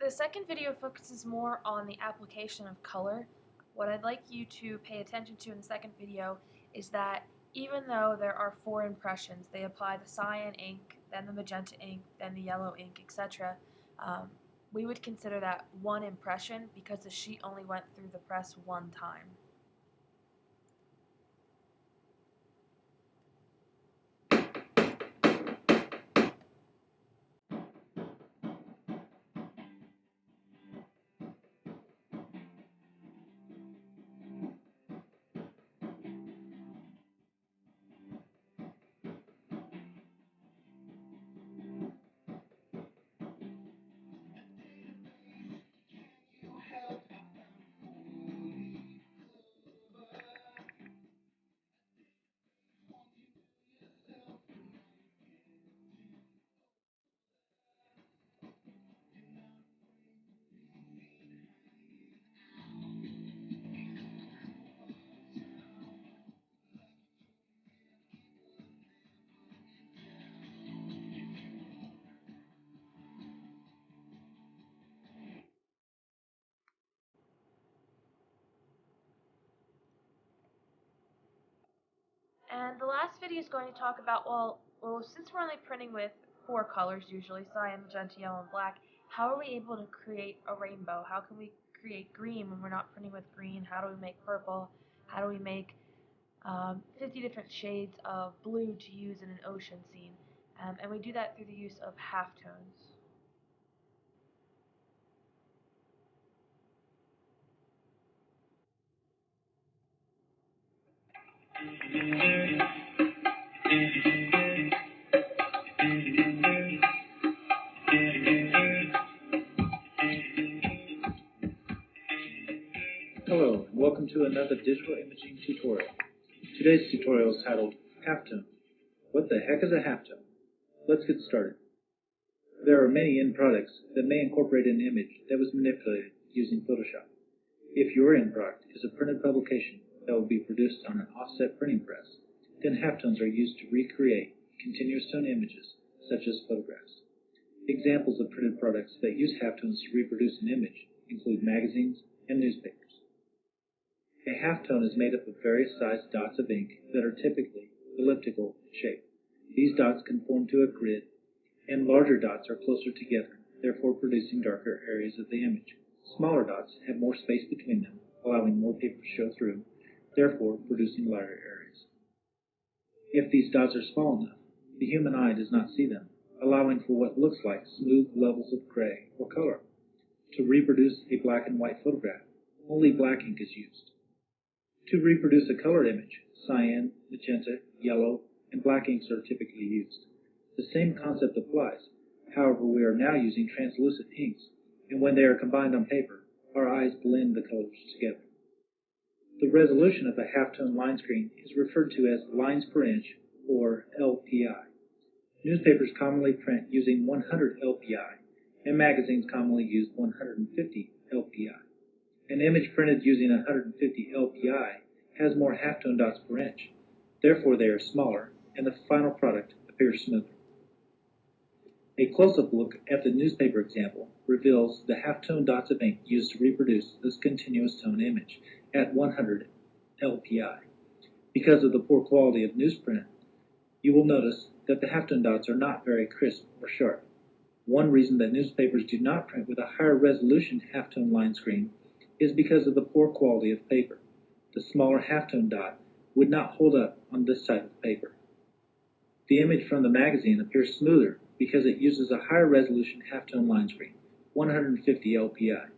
The second video focuses more on the application of color. What I'd like you to pay attention to in the second video is that even though there are four impressions, they apply the cyan ink, then the magenta ink, then the yellow ink, etc. Um, we would consider that one impression because the sheet only went through the press one time. And the last video is going to talk about, well, well, since we're only printing with four colors usually, cyan, magenta, yellow, and black, how are we able to create a rainbow? How can we create green when we're not printing with green? How do we make purple? How do we make um, 50 different shades of blue to use in an ocean scene? Um, and we do that through the use of halftones. Hello, and welcome to another digital imaging tutorial. Today's tutorial is titled Halftone. What the heck is a halftone? Let's get started. There are many end products that may incorporate an image that was manipulated using Photoshop. If your end product is a printed publication that will be produced on an offset printing press, then halftones are used to recreate continuous tone images such as photographs. Examples of printed products that use halftones to reproduce an image include magazines and newspapers. A halftone is made up of various sized dots of ink that are typically elliptical in shape. These dots conform to a grid, and larger dots are closer together, therefore producing darker areas of the image. Smaller dots have more space between them, allowing more paper to show through, therefore producing lighter areas. If these dots are small enough, the human eye does not see them, allowing for what looks like smooth levels of gray or color. To reproduce a black and white photograph, only black ink is used. To reproduce a colored image, cyan, magenta, yellow, and black inks are typically used. The same concept applies. However, we are now using translucent inks, and when they are combined on paper, our eyes blend the colors together. The resolution of a halftone line screen is referred to as lines per inch, or LPI. Newspapers commonly print using 100 LPI, and magazines commonly use 150 LPI. An image printed using 150 LPI has more halftone dots per inch. Therefore, they are smaller, and the final product appears smoother. A close-up look at the newspaper example reveals the halftone dots of ink used to reproduce this continuous tone image at 100 LPI. Because of the poor quality of newsprint, you will notice that the halftone dots are not very crisp or sharp. One reason that newspapers do not print with a higher resolution halftone line screen is because of the poor quality of paper. The smaller halftone dot would not hold up on this type of paper. The image from the magazine appears smoother because it uses a higher resolution halftone line screen, 150 LPI.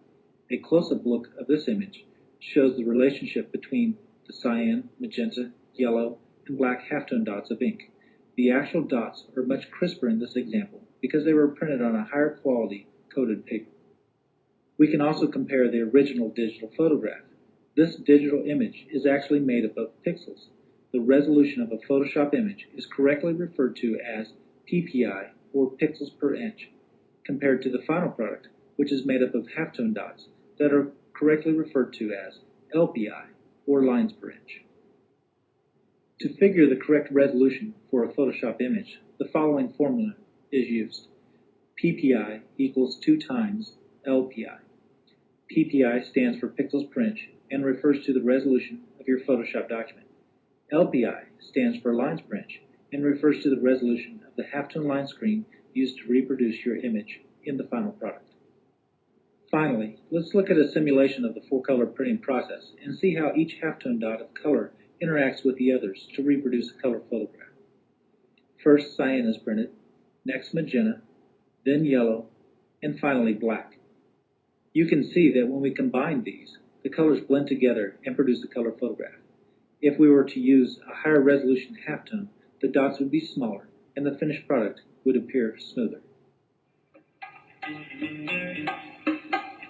A close-up look of this image shows the relationship between the cyan, magenta, yellow, and black halftone dots of ink. The actual dots are much crisper in this example because they were printed on a higher quality coated paper. We can also compare the original digital photograph. This digital image is actually made up of pixels. The resolution of a Photoshop image is correctly referred to as PPI, or pixels per inch, compared to the final product, which is made up of halftone dots that are correctly referred to as LPI, or lines per inch. To figure the correct resolution for a Photoshop image, the following formula is used. PPI equals 2 times LPI. PPI stands for Pixels Per Inch and refers to the resolution of your Photoshop document. LPI stands for Lines Per Inch and refers to the resolution of the halftone line screen used to reproduce your image in the final product. Finally, let's look at a simulation of the four-color printing process and see how each halftone dot of color interacts with the others to reproduce a color photograph. First, cyan is printed, next magenta, then yellow, and finally black. You can see that when we combine these, the colors blend together and produce a color photograph. If we were to use a higher resolution halftone, the dots would be smaller and the finished product would appear smoother.